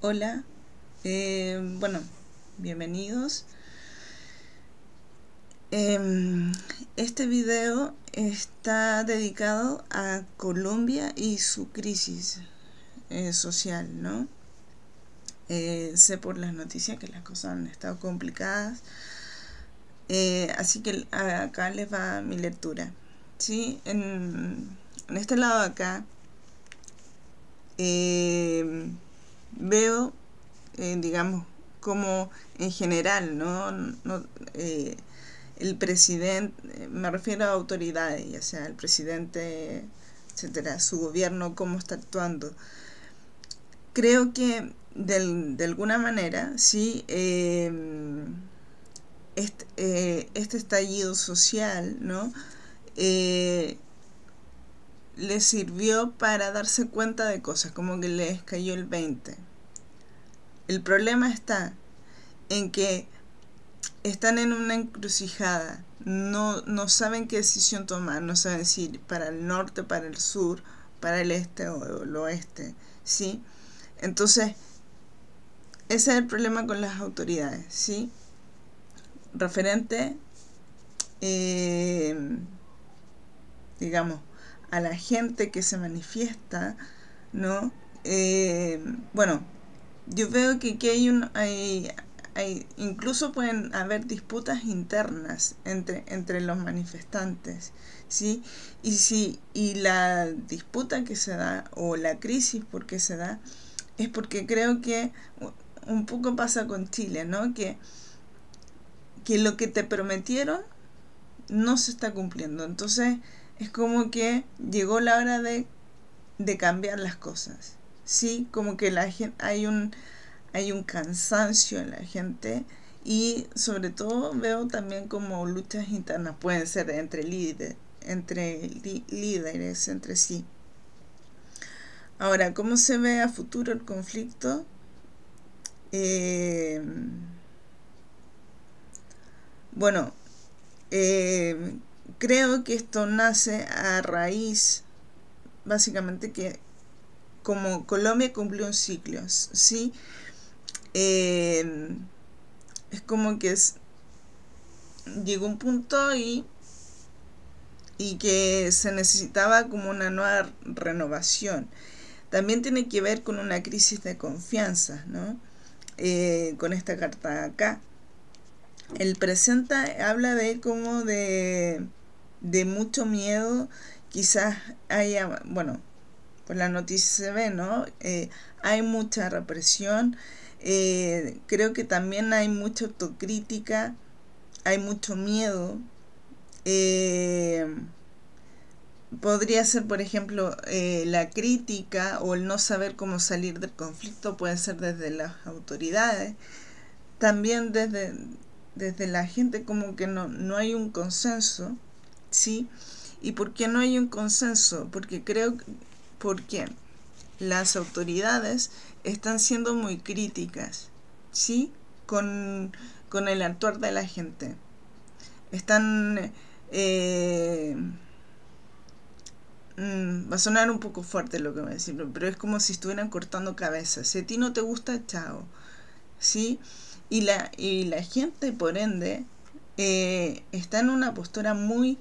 Hola, eh, bueno, bienvenidos. Em, este video está dedicado a Colombia y su crisis eh, social, ¿no? Eh, sé por las noticias que las cosas han estado complicadas, así que acá les va mi lectura. ¿sí? En, este lado de acá veo, eh, digamos, como en general, ¿no? Eh, el presidente, me refiero a autoridades, ya sea el presidente, etcétera, su gobierno, cómo está actuando. Creo que de alguna manera, sí, em, este, eh, este, estallido social, ¿no? les sirvió para darse cuenta de cosas, como que les cayó el 20. El problema está en que están en una encrucijada, no, no saben qué decisión tomar, no saben si para el norte, para el sur, para el este o el oeste, ¿sí? Entonces, ese es el problema con las autoridades, ¿sí? Referente, eh, digamos, a la gente que se manifiesta, ¿no? Eh, bueno, yo veo que aquí hay un... Hay, hay, incluso pueden haber disputas internas entre, entre los manifestantes, ¿sí? Y, si, y la disputa que se da, o la crisis por qué se da, es porque creo que un poco pasa con Chile, ¿no? Que, que lo que te prometieron no se está cumpliendo. Entonces, es como que llegó la hora de, cambiar las cosas. Sí, como que la hay un hay un cansancio en la gente y sobre todo veo también como luchas internas pueden ser entre entre líderes entre sí. Ahora, ¿cómo se ve a futuro el conflicto? Eh, bueno, eh, creo que esto nace a raíz, básicamente, que como Colombia cumplió un ciclo, ¿sí? Eh, es como que es, llegó un punto y, y que se necesitaba como una nueva renovación. También tiene que ver con una crisis de confianza, ¿no? Eh, con esta carta acá. El presente habla de como de de mucho miedo, quizás haya, bueno, pues la noticia se ve, ¿no? Eh, hay mucha represión, eh, creo que también hay mucha autocrítica, hay mucho miedo. Eh, podría ser, por ejemplo, la crítica o el no saber cómo salir del conflicto, puede ser desde las autoridades, también desde, desde la gente como que no, no hay un consenso ¿sí? ¿Y por qué no hay un consenso? Porque creo porque las autoridades están siendo muy críticas, ¿sí? Con, el actuar de la gente. Están... Eh, mm, va a sonar un poco fuerte lo que voy a decir, pero es como si estuvieran cortando cabezas. Si a ti no te gusta, chao. ¿Sí? Y la, y la gente, por ende, eh, está en una postura muy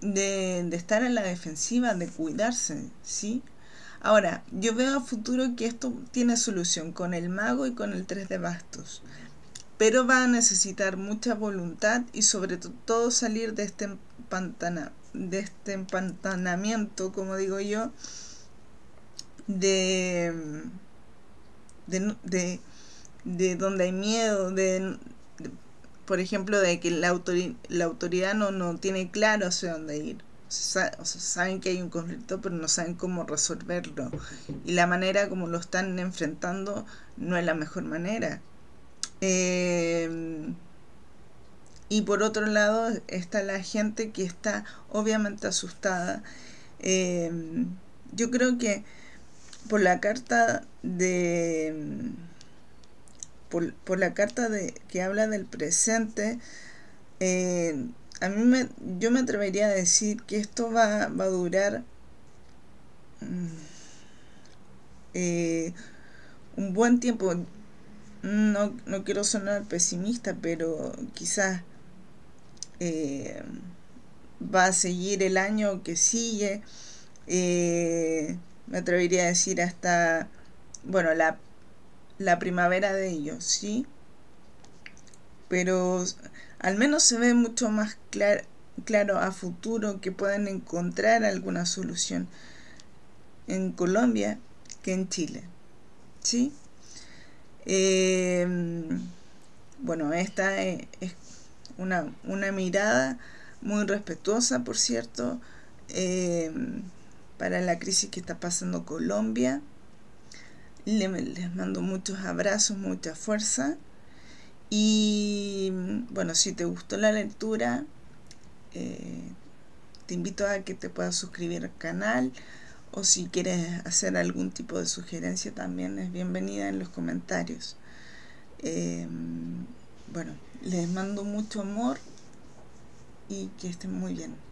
de, estar en la defensiva, de cuidarse, ¿sí? Ahora, yo veo a futuro que esto tiene solución con el mago y con el 3 de bastos, pero va a necesitar mucha voluntad y sobre todo salir de este, empantana, de este empantanamiento, como digo yo, de, de, de donde hay miedo, de, por ejemplo, de que la, la autoridad no, no tiene claro hacia dónde ir. Saben que hay un conflicto, pero no saben cómo resolverlo. Y la manera como lo están enfrentando no es la mejor manera. Eh, y por otro lado está la gente que está obviamente asustada. Eh, yo creo que por la carta de por, la carta de, que habla del presente, eh, a mí me, yo me atrevería a decir que esto va, a durar mm, eh, un buen tiempo. No, no quiero sonar pesimista, pero quizás eh, va a seguir el año que sigue. Eh, me atrevería a decir hasta, bueno, la, la primavera de ellos, ¿sí? Pero al menos se ve mucho más claro a futuro que puedan encontrar alguna solución en Colombia que en Chile. ¿Sí? Em, bueno, esta es una, una, mirada muy respetuosa, por cierto, em, para la crisis que está pasando Colombia. Les mando muchos abrazos, mucha fuerza. Y bueno, si te gustó la lectura, eh, te invito a que te puedas suscribir al canal o si quieres hacer algún tipo de sugerencia también es bienvenida en los comentarios. Eh, bueno, les mando mucho amor y que estén muy bien.